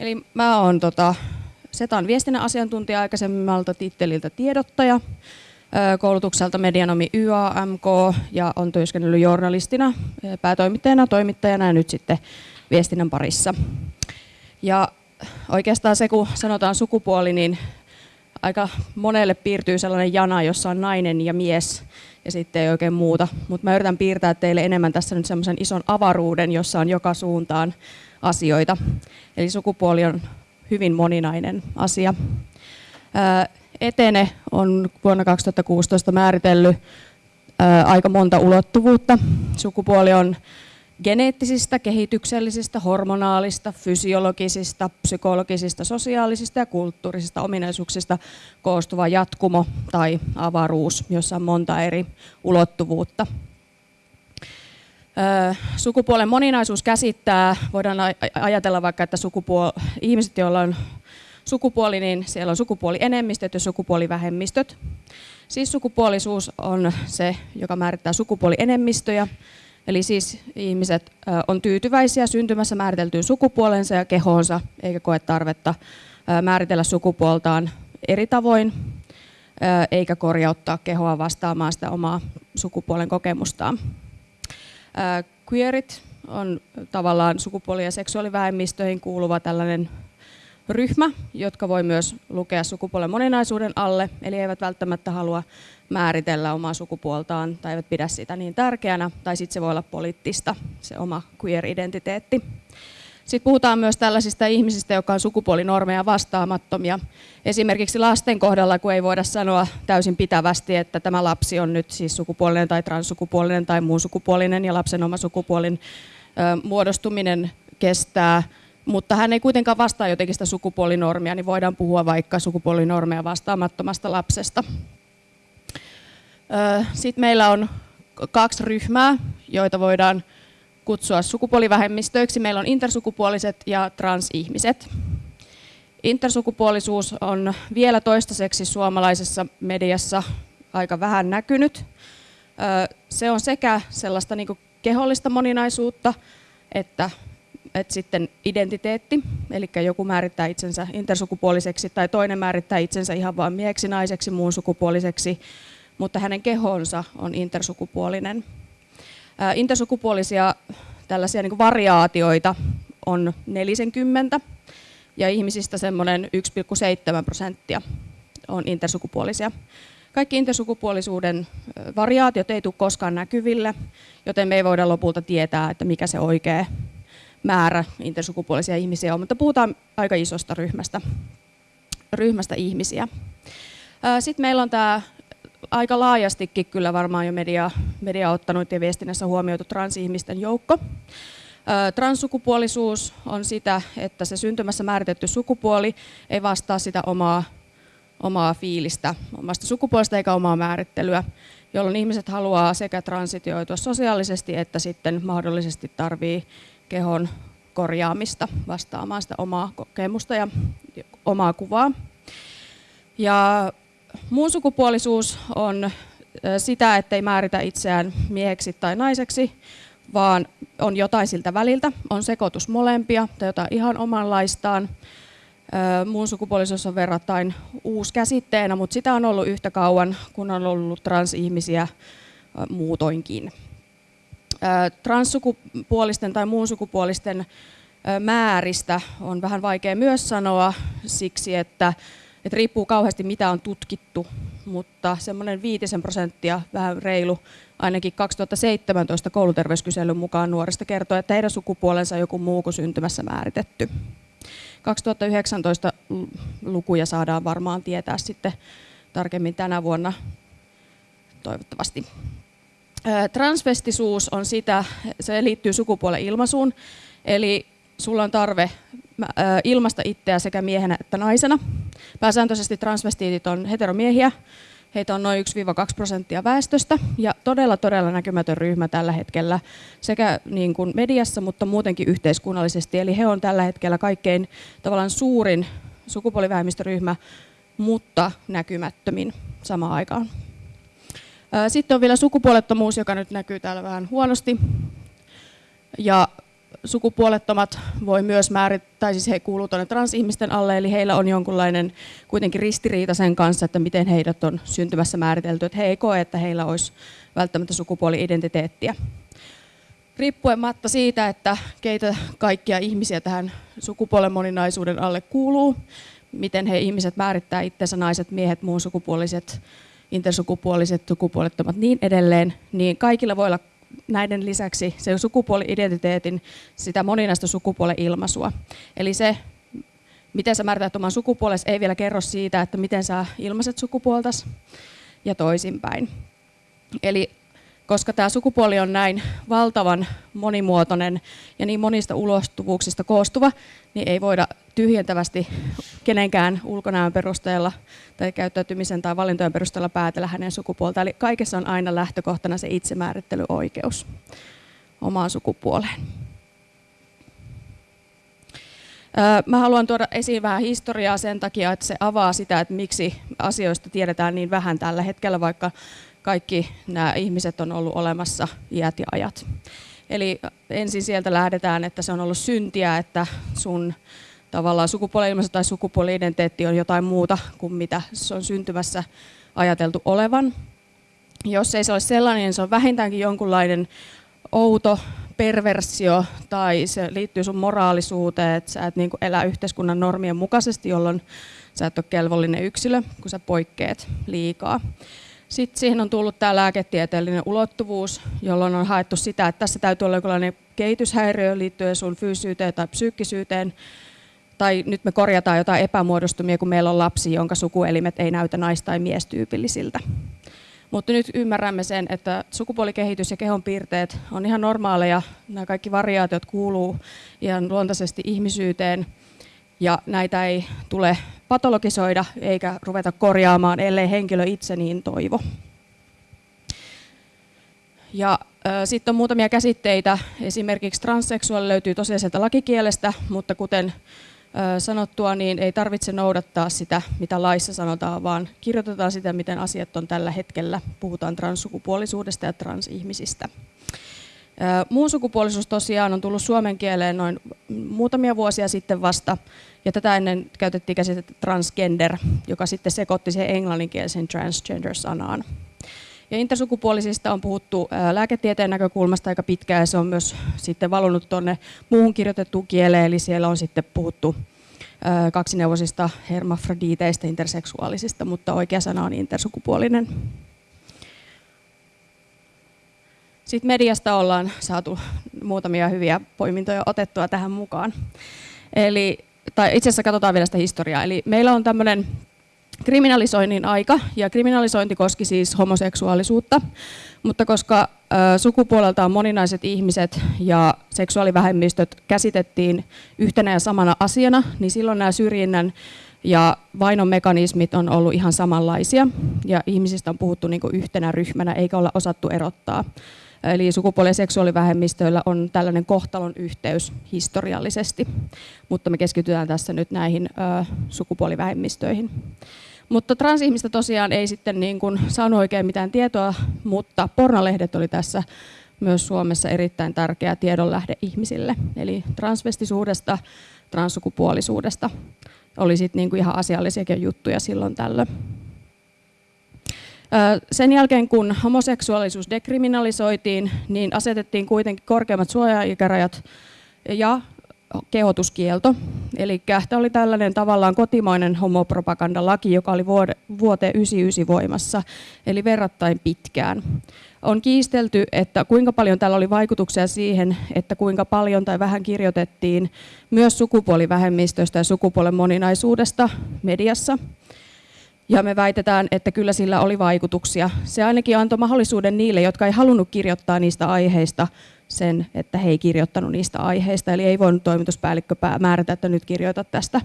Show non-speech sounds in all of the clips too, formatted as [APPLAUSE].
Eli mä oon tota, Setan viestinnän asiantuntija aikaisemmalta titteliltä tiedottaja, koulutukselta medianomi YAMK ja on työskennellyt journalistina, päätoimittajana, toimittajana ja nyt sitten viestinnän parissa. Ja oikeastaan se, kun sanotaan sukupuoli, niin aika monelle piirtyy sellainen jana, jossa on nainen ja mies ja sitten ei oikein muuta. Mutta mä yritän piirtää teille enemmän tässä nyt semmoisen ison avaruuden, jossa on joka suuntaan asioita. Eli sukupuoli on hyvin moninainen asia. Etene on vuonna 2016 määritellyt aika monta ulottuvuutta. Sukupuoli on geneettisistä, kehityksellisistä, hormonaalista, fysiologisista, psykologisista, sosiaalisista ja kulttuurisista ominaisuuksista koostuva jatkumo tai avaruus, jossa on monta eri ulottuvuutta. Sukupuolen moninaisuus käsittää, voidaan ajatella vaikka, että sukupuol- ihmiset, joilla on sukupuoli, niin siellä on sukupuolienemmistöt ja sukupuolivähemmistöt. Siis sukupuolisuus on se, joka määrittää sukupuolienemmistöjä, Eli siis ihmiset on tyytyväisiä syntymässä määriteltyyn sukupuolensa ja kehoonsa, eikä koe tarvetta määritellä sukupuoltaan eri tavoin, eikä korjauttaa kehoa vastaamaan sitä omaa sukupuolen kokemustaan. Queerit on tavallaan sukupuoli- ja seksuaalivähemmistöihin kuuluva tällainen ryhmä, jotka voi myös lukea sukupuolen moninaisuuden alle, eli eivät välttämättä halua määritellä omaa sukupuoltaan tai eivät pidä sitä niin tärkeänä, tai sitten se voi olla poliittista, se oma queer-identiteetti. Sitten puhutaan myös tällaisista ihmisistä, jotka on sukupuolinormeja vastaamattomia. Esimerkiksi lasten kohdalla, kun ei voida sanoa täysin pitävästi, että tämä lapsi on nyt siis sukupuolinen tai transsukupuolinen tai muun sukupuolinen ja lapsen oma sukupuolin muodostuminen kestää mutta hän ei kuitenkaan vastaa jotenkin sitä sukupuolinormia, niin voidaan puhua vaikka sukupuolinormeja vastaamattomasta lapsesta. Sitten meillä on kaksi ryhmää, joita voidaan kutsua sukupuolivähemmistöiksi. Meillä on intersukupuoliset ja transihmiset. Intersukupuolisuus on vielä toistaiseksi suomalaisessa mediassa aika vähän näkynyt. Se on sekä sellaista niin kehollista moninaisuutta että että sitten identiteetti, eli joku määrittää itsensä intersukupuoliseksi tai toinen määrittää itsensä ihan vain mieheksi, naiseksi, muun sukupuoliseksi, mutta hänen kehonsa on intersukupuolinen. Intersukupuolisia tällaisia niin variaatioita on 40 ja ihmisistä semmoinen 1,7 prosenttia on intersukupuolisia. Kaikki intersukupuolisuuden variaatiot ei tule koskaan näkyville, joten me ei voida lopulta tietää, että mikä se oikea määrä intersukupuolisia ihmisiä on, mutta puhutaan aika isosta ryhmästä, ryhmästä ihmisiä. Sitten meillä on tämä aika laajastikin kyllä varmaan jo media, media ottanut ja viestinnässä huomioitu transihmisten joukko. Transsukupuolisuus on sitä, että se syntymässä määritetty sukupuoli ei vastaa sitä omaa, omaa fiilistä omasta sukupuolesta eikä omaa määrittelyä, jolloin ihmiset haluaa sekä transitioitua sosiaalisesti että sitten mahdollisesti tarvii kehon korjaamista vastaamaan sitä omaa kokemusta ja omaa kuvaa. Ja muun sukupuolisuus on sitä, ettei määritä itseään mieheksi tai naiseksi, vaan on jotain siltä väliltä, on sekoitus molempia tai jotain ihan omanlaistaan. Muun sukupuolisuus on verrattain uusi käsitteenä, mutta sitä on ollut yhtä kauan, kun on ollut transihmisiä muutoinkin transsukupuolisten tai muun sukupuolisten määristä on vähän vaikea myös sanoa siksi, että, että riippuu kauheasti mitä on tutkittu, mutta semmoinen viitisen prosenttia, vähän reilu, ainakin 2017 kouluterveyskyselyn mukaan nuorista kertoo, että heidän sukupuolensa on joku muu kuin syntymässä määritetty. 2019 lukuja saadaan varmaan tietää sitten tarkemmin tänä vuonna toivottavasti. Transvestisuus on sitä, se liittyy sukupuolen ilmaisuun, eli sulla on tarve ilmasta itseä sekä miehenä että naisena. Pääsääntöisesti transvestiitit on heteromiehiä, heitä on noin 1-2 prosenttia väestöstä ja todella todella näkymätön ryhmä tällä hetkellä sekä niin kuin mediassa, mutta muutenkin yhteiskunnallisesti. Eli he on tällä hetkellä kaikkein tavallaan suurin sukupuolivähemmistöryhmä, mutta näkymättömin samaan aikaan. Sitten on vielä sukupuolettomuus, joka nyt näkyy täällä vähän huonosti. Ja sukupuolettomat voi myös määrittää, siis he kuuluvat tuonne transihmisten alle, eli heillä on jonkunlainen kuitenkin ristiriita sen kanssa, että miten heidät on syntymässä määritelty, että he ei koe, että heillä olisi välttämättä sukupuoli-identiteettiä. Riippuematta siitä, että keitä kaikkia ihmisiä tähän sukupuolen moninaisuuden alle kuuluu, miten he ihmiset määrittää itsensä, naiset, miehet, muun sukupuoliset, intersukupuoliset, sukupuolettomat, niin edelleen, niin kaikilla voi olla näiden lisäksi se sukupuoli-identiteetin sitä moninaista sukupuolen ilmaisua. Eli se, miten sä määrität oman sukupuolesi, ei vielä kerro siitä, että miten sä ilmaiset sukupuoltas ja toisinpäin. Eli koska tämä sukupuoli on näin valtavan monimuotoinen ja niin monista ulostuvuuksista koostuva, niin ei voida tyhjentävästi kenenkään ulkonäön perusteella tai käyttäytymisen tai valintojen perusteella päätellä hänen sukupuolta. Eli kaikessa on aina lähtökohtana se itsemäärittelyoikeus omaan sukupuoleen. Mä haluan tuoda esiin vähän historiaa sen takia, että se avaa sitä, että miksi asioista tiedetään niin vähän tällä hetkellä, vaikka kaikki nämä ihmiset on ollut olemassa iät ja ajat. Eli ensin sieltä lähdetään, että se on ollut syntiä, että sun tavallaan sukupuoli tai sukupuoli-identiteetti on jotain muuta kuin mitä se on syntymässä ajateltu olevan. Jos ei se ole sellainen, niin se on vähintäänkin jonkunlainen outo perversio tai se liittyy sun moraalisuuteen, että sä et niin elä yhteiskunnan normien mukaisesti, jolloin sä et ole kelvollinen yksilö, kun sä poikkeet liikaa. Sitten siihen on tullut tämä lääketieteellinen ulottuvuus, jolloin on haettu sitä, että tässä täytyy olla jonkinlainen kehityshäiriö liittyen sun fyysyyteen tai psyykkisyyteen, tai nyt me korjataan jotain epämuodostumia, kun meillä on lapsi, jonka sukuelimet ei näytä nais- tai miestyypillisiltä. Mutta nyt ymmärrämme sen, että sukupuolikehitys ja kehon piirteet on ihan normaaleja. Nämä kaikki variaatiot kuuluu ihan luontaisesti ihmisyyteen – ja näitä ei tule patologisoida eikä ruveta korjaamaan, ellei henkilö itse niin toivo. Ja sitten on muutamia käsitteitä, esimerkiksi transseksuaali löytyy tosiaan sieltä lakikielestä, mutta kuten sanottua, niin ei tarvitse noudattaa sitä, mitä laissa sanotaan, vaan kirjoitetaan sitä, miten asiat on tällä hetkellä. Puhutaan transsukupuolisuudesta ja transihmisistä. Muun sukupuolisuus tosiaan on tullut suomen kieleen noin muutamia vuosia sitten vasta, ja tätä ennen käytettiin käsitettä transgender, joka sitten sekoitti siihen englanninkielisen transgender-sanaan. Ja intersukupuolisista on puhuttu lääketieteen näkökulmasta aika pitkään, ja se on myös sitten valunut tuonne muuhun kirjoitettuun kieleen, eli siellä on sitten puhuttu kaksineuvosista hermafroditeista, interseksuaalisista, mutta oikea sana on intersukupuolinen. Sitten mediasta ollaan saatu muutamia hyviä poimintoja otettua tähän mukaan. Eli, tai itse asiassa katsotaan vielä sitä historiaa. Eli meillä on tämmöinen kriminalisoinnin aika, ja kriminalisointi koski siis homoseksuaalisuutta, mutta koska sukupuoleltaan moninaiset ihmiset ja seksuaalivähemmistöt käsitettiin yhtenä ja samana asiana, niin silloin nämä syrjinnän ja vainon mekanismit on ollut ihan samanlaisia, ja ihmisistä on puhuttu niin yhtenä ryhmänä, eikä olla osattu erottaa Eli sukupuoli- ja seksuaalivähemmistöillä on tällainen kohtalon yhteys historiallisesti, mutta me keskitytään tässä nyt näihin sukupuolivähemmistöihin. Mutta transihmistä tosiaan ei sitten niin kuin saanut oikein mitään tietoa, mutta pornolehdet oli tässä myös Suomessa erittäin tärkeä tiedonlähde ihmisille. Eli transvestisuudesta, transsukupuolisuudesta oli sitten niin kuin ihan asiallisiakin juttuja silloin tällöin. Sen jälkeen, kun homoseksuaalisuus dekriminalisoitiin, niin asetettiin kuitenkin korkeammat suojaikärajat ja kehotuskielto. Eli tämä oli tällainen tavallaan kotimainen homopropagandalaki, joka oli vuoteen 1999 voimassa, eli verrattain pitkään. On kiistelty, että kuinka paljon tällä oli vaikutuksia siihen, että kuinka paljon tai vähän kirjoitettiin myös sukupuolivähemmistöistä ja sukupuolen moninaisuudesta mediassa. Ja me väitetään, että kyllä sillä oli vaikutuksia. Se ainakin antoi mahdollisuuden niille, jotka ei halunnut kirjoittaa niistä aiheista, sen, että he ei kirjoittanut niistä aiheista. Eli ei voinut toimituspäällikkö määrätä, että nyt kirjoita tästä,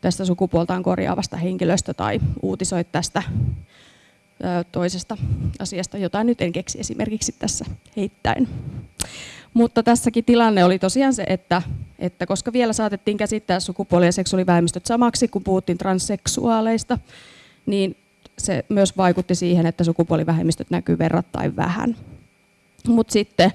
tästä sukupuoltaan korjaavasta henkilöstä tai uutisoit tästä toisesta asiasta, jota nyt en keksi esimerkiksi tässä heittäen. Mutta tässäkin tilanne oli tosiaan se, että, että koska vielä saatettiin käsittää sukupuoli- ja seksuaalivähemmistöt samaksi, kun puhuttiin transseksuaaleista, niin se myös vaikutti siihen, että sukupuolivähemmistöt näkyy verrattain vähän. Mutta sitten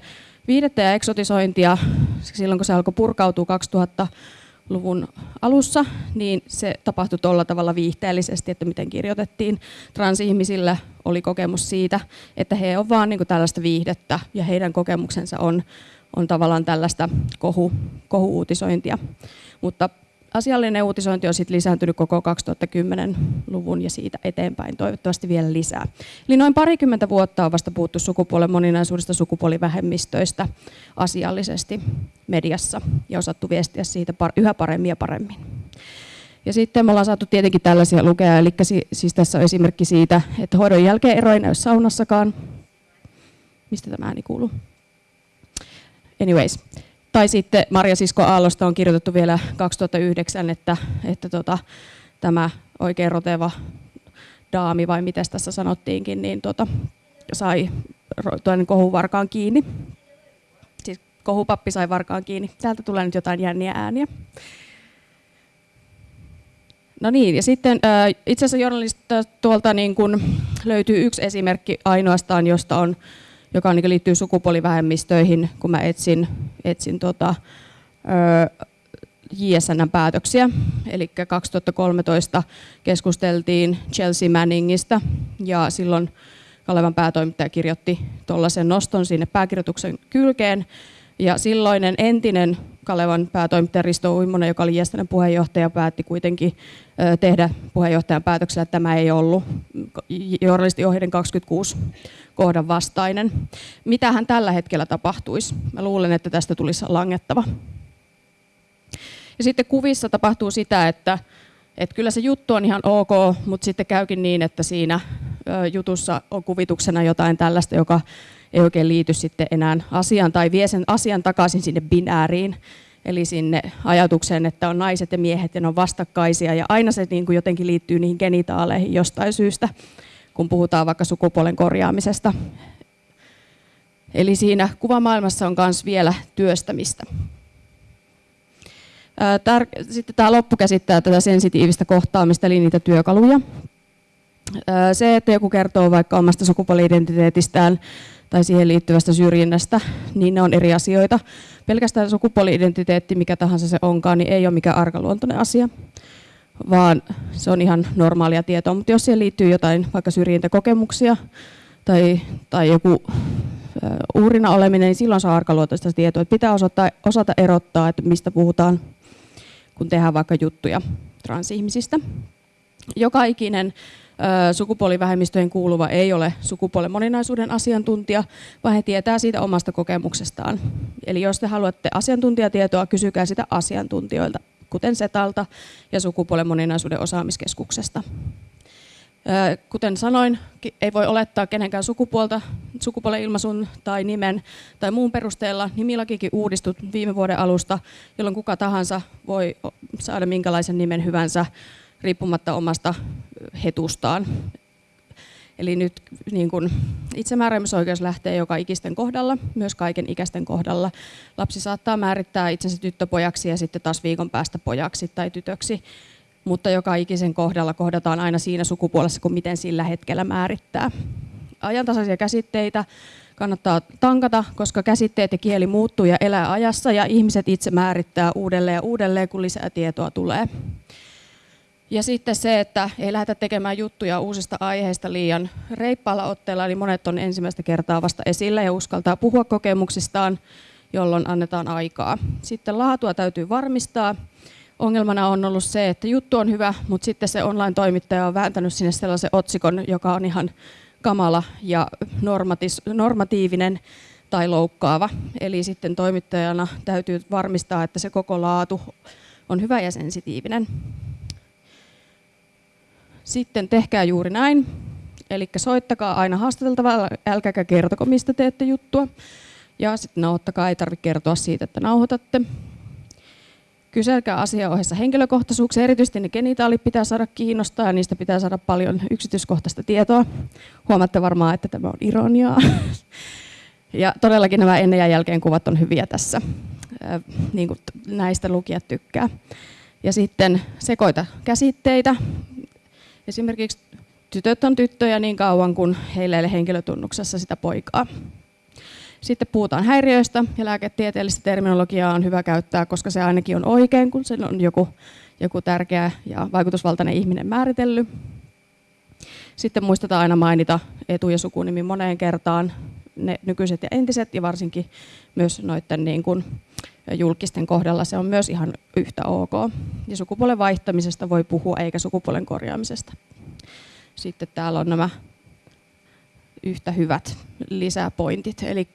viihdettä ja eksotisointia silloin, kun se alkoi purkautua 2000-luvun alussa, niin se tapahtui tuolla tavalla viihteellisesti, että miten kirjoitettiin. Transihmisillä oli kokemus siitä, että he ovat vaan niin tällaista viihdettä ja heidän kokemuksensa on, on tavallaan tällaista kohu, kohu-uutisointia. Mutta asiallinen uutisointi on sitten lisääntynyt koko 2010-luvun ja siitä eteenpäin toivottavasti vielä lisää. Eli noin parikymmentä vuotta on vasta puhuttu sukupuolen moninaisuudesta sukupuolivähemmistöistä asiallisesti mediassa ja osattu viestiä siitä yhä paremmin ja paremmin. Ja sitten me ollaan saatu tietenkin tällaisia lukea, eli siis tässä on esimerkki siitä, että hoidon jälkeen ero ei näy saunassakaan. Mistä tämä ääni kuuluu? Anyways, tai sitten Maria Sisko Aallosta on kirjoitettu vielä 2009, että, että tota, tämä oikein roteva daami, vai miten tässä sanottiinkin, niin tota, sai toinen kohuvarkaan kiinni. Siis kohupappi sai varkaan kiinni. Täältä tulee nyt jotain jänniä ääniä. No niin, ja sitten itse asiassa journalista tuolta niin kun löytyy yksi esimerkki ainoastaan, josta on joka liittyy sukupuolivähemmistöihin, kun mä etsin, etsin tota, JSN päätöksiä. Eli 2013 keskusteltiin Chelsea Manningista ja silloin Kalevan päätoimittaja kirjoitti tuollaisen noston sinne pääkirjoituksen kylkeen. Ja silloinen entinen Kalevan päätoimittaja Risto Uimonen, joka oli Jestänen puheenjohtaja, päätti kuitenkin tehdä puheenjohtajan päätöksellä, että tämä ei ollut journalistiohjeiden 26 kohdan vastainen. Mitä hän tällä hetkellä tapahtuisi? Mä luulen, että tästä tulisi langettava. Ja sitten kuvissa tapahtuu sitä, että, että kyllä se juttu on ihan ok, mutta sitten käykin niin, että siinä jutussa on kuvituksena jotain tällaista, joka ei oikein liity sitten enää asiaan tai vie sen asian takaisin sinne binääriin, eli sinne ajatukseen, että on naiset ja miehet ja ne on vastakkaisia ja aina se niin kuin jotenkin liittyy niihin genitaaleihin jostain syystä, kun puhutaan vaikka sukupuolen korjaamisesta. Eli siinä kuvamaailmassa on myös vielä työstämistä. Sitten tämä loppu käsittää tätä sensitiivistä kohtaamista, eli niitä työkaluja. Se, että joku kertoo vaikka omasta sukupuoli-identiteetistään tai siihen liittyvästä syrjinnästä, niin ne on eri asioita. Pelkästään sukupuoli-identiteetti, mikä tahansa se onkaan, niin ei ole mikään arkaluontoinen asia, vaan se on ihan normaalia tietoa. Mutta jos siihen liittyy jotain vaikka syrjintäkokemuksia tai, tai joku uhrina oleminen, niin silloin on arkaluontoista tietoa. Että pitää osata, osata erottaa, että mistä puhutaan, kun tehdään vaikka juttuja transihmisistä. Joka ikinen sukupuolivähemmistöjen kuuluva ei ole sukupuolen moninaisuuden asiantuntija, vaan he tietää siitä omasta kokemuksestaan. Eli jos te haluatte asiantuntijatietoa, kysykää sitä asiantuntijoilta, kuten SETALta ja sukupuolen moninaisuuden osaamiskeskuksesta. Kuten sanoin, ei voi olettaa kenenkään sukupuolta, sukupuolen ilmaisun tai nimen tai muun perusteella. Nimilakikin uudistut viime vuoden alusta, jolloin kuka tahansa voi saada minkälaisen nimen hyvänsä riippumatta omasta hetustaan. Eli nyt niin kun itsemääräämisoikeus lähtee joka ikisten kohdalla, myös kaiken ikäisten kohdalla. Lapsi saattaa määrittää itsensä tyttöpojaksi ja sitten taas viikon päästä pojaksi tai tytöksi, mutta joka ikisen kohdalla kohdataan aina siinä sukupuolessa, kun miten sillä hetkellä määrittää. Ajantasaisia käsitteitä kannattaa tankata, koska käsitteet ja kieli muuttuu ja elää ajassa ja ihmiset itse määrittää uudelleen ja uudelleen, kun lisää tietoa tulee. Ja sitten se, että ei lähdetä tekemään juttuja uusista aiheista liian reippaalla otteella, eli monet on ensimmäistä kertaa vasta esillä ja uskaltaa puhua kokemuksistaan, jolloin annetaan aikaa. Sitten laatua täytyy varmistaa. Ongelmana on ollut se, että juttu on hyvä, mutta sitten se online-toimittaja on vääntänyt sinne sellaisen otsikon, joka on ihan kamala ja normatiivinen tai loukkaava. Eli sitten toimittajana täytyy varmistaa, että se koko laatu on hyvä ja sensitiivinen. Sitten tehkää juuri näin. Eli soittakaa aina haastateltavalla, älkääkä kertoko, mistä teette juttua. Ja sitten nauhoittakaa, ei tarvitse kertoa siitä, että nauhoitatte. Kyselkää asian ohessa henkilökohtaisuuksia, erityisesti ne genitaalit pitää saada kiinnostaa ja niistä pitää saada paljon yksityiskohtaista tietoa. Huomaatte varmaan, että tämä on ironiaa. [LAUGHS] Ja todellakin nämä ennen ja jälkeen kuvat on hyviä tässä. Niin kuin näistä lukijat tykkää. Ja sitten sekoita käsitteitä, Esimerkiksi tytöt on tyttöjä niin kauan kuin heillä ei ole henkilötunnuksessa sitä poikaa. Sitten puhutaan häiriöistä ja lääketieteellistä terminologiaa on hyvä käyttää, koska se ainakin on oikein, kun sen on joku, joku tärkeä ja vaikutusvaltainen ihminen määritellyt. Sitten muistetaan aina mainita etu- ja sukunimi moneen kertaan, ne nykyiset ja entiset ja varsinkin myös noiden niin kuin julkisten kohdalla se on myös ihan yhtä ok. Ja sukupuolen vaihtamisesta voi puhua eikä sukupuolen korjaamisesta. Sitten täällä on nämä yhtä hyvät lisäpointit, eli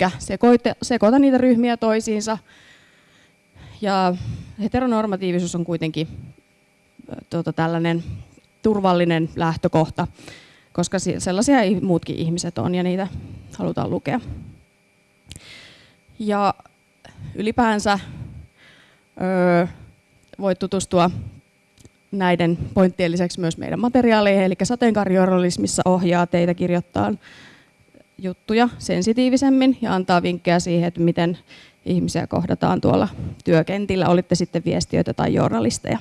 sekoita niitä ryhmiä toisiinsa. Ja heteronormatiivisuus on kuitenkin tuota, tällainen turvallinen lähtökohta, koska sellaisia muutkin ihmiset on ja niitä halutaan lukea. Ja ylipäänsä öö, voit tutustua näiden pointtien lisäksi myös meidän materiaaleihin, eli sateenkaarijournalismissa ohjaa teitä kirjoittaa juttuja sensitiivisemmin ja antaa vinkkejä siihen, että miten ihmisiä kohdataan tuolla työkentillä, olitte sitten viestiöitä tai journalisteja.